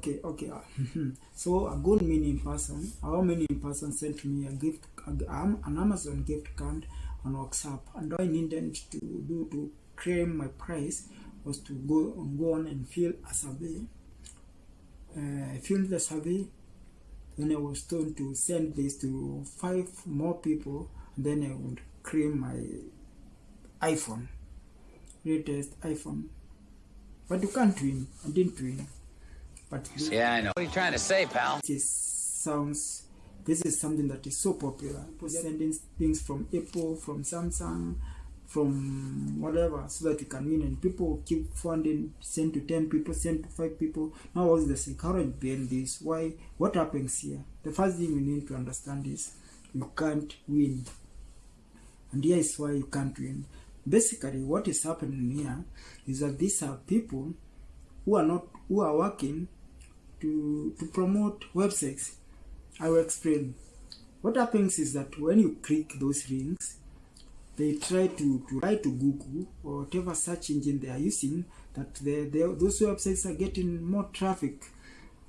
okay okay so a good meaning person our meaning person sent me a gift um, an amazon gift card on whatsapp. And all i needed to do to claim my price was to go go on and fill a survey. Uh, filled the survey. Then i was told to send this to five more people. And then i would claim my iphone latest iphone. But you can't win. I didn't win but this, Yeah, I know. What are you trying to say, pal? is sounds this is something that is so popular. People sending things from apple from samsung from whatever so that you can win. And people keep funding send to 10 people send to 5 people. Now what's the psychology behind this. Why? What happens here? The first thing you need to understand is you can't win. And here is why you can't win. Basically what is happening here is that these are people who are not who are working to to promote websites. I will explain. What happens is that when you click those links they try to, to try to google or whatever search engine they are using that they, they, those websites are getting more traffic.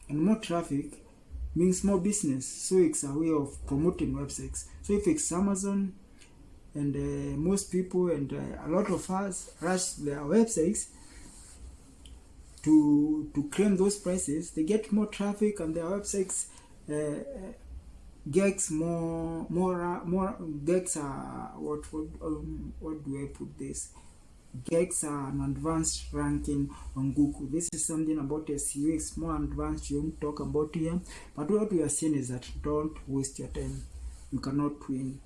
And more traffic means more business. So it's a way of promoting websites. So if it's amazon and uh, most people and uh, a lot of us rush their websites to to claim those prices they get more traffic and their websites uh, uh, gets more more uh, more gets uh, what what um, what do I put this gets an advanced ranking on Google. This is something about SEO. It's more advanced. You won't talk about here. But what we are saying is that don't waste your time. You cannot win.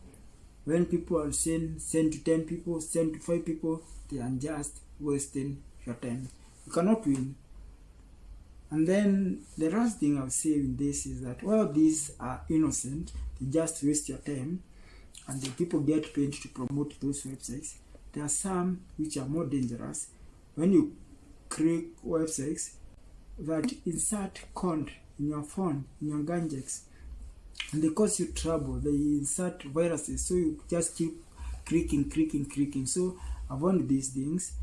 When people are saying send to ten people, send to five people, they are just wasting your time. You cannot win. And then the last thing I'll say in this is that while these are innocent, they just waste your time, and the people get paid to promote those websites. There are some which are more dangerous. When you create websites that insert code in your phone, in your gadgets, and they cause you trouble, they insert viruses, so you just keep clicking, clicking, clicking. So avoid these things,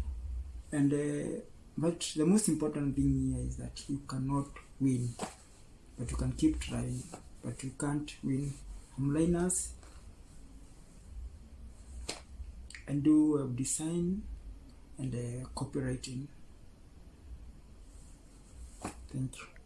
and uh, but the most important thing here is that you cannot win, but you can keep trying, but you can't win. I'm and do web design and uh, copywriting. Thank you.